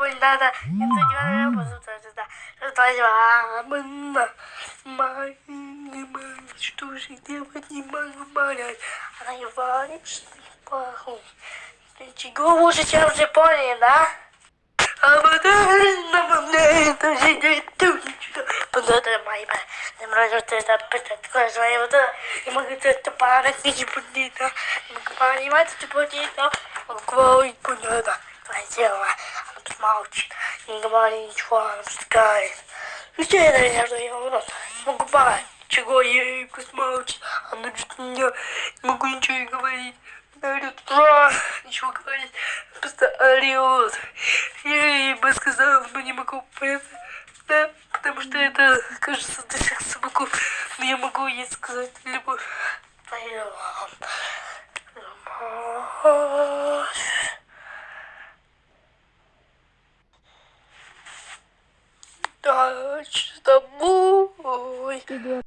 Надо, это не надо, это это твоя мама, моя мама, что же делать не могу понять, она и варит, что ли, пахнет. Чего лучше, чем в Японии, да? А потом на мне это не тут, Подотра моя, не могу это такое свои вот не могу это парать, не будет, не могу понимать, что будет, могу понять, твое дело, тут молчит, не говори ничего, она пускает. Что я, наверное, что я рот, не могу понять, чего я ей молчит, она что-то не могу ничего не говорить. Орет, ничего говорить, просто орет. Я бы сказала, но не могу понять. Да, потому что это, кажется, до всех собаков. Но я могу ей сказать любовь. Любовь. Да, с тобой.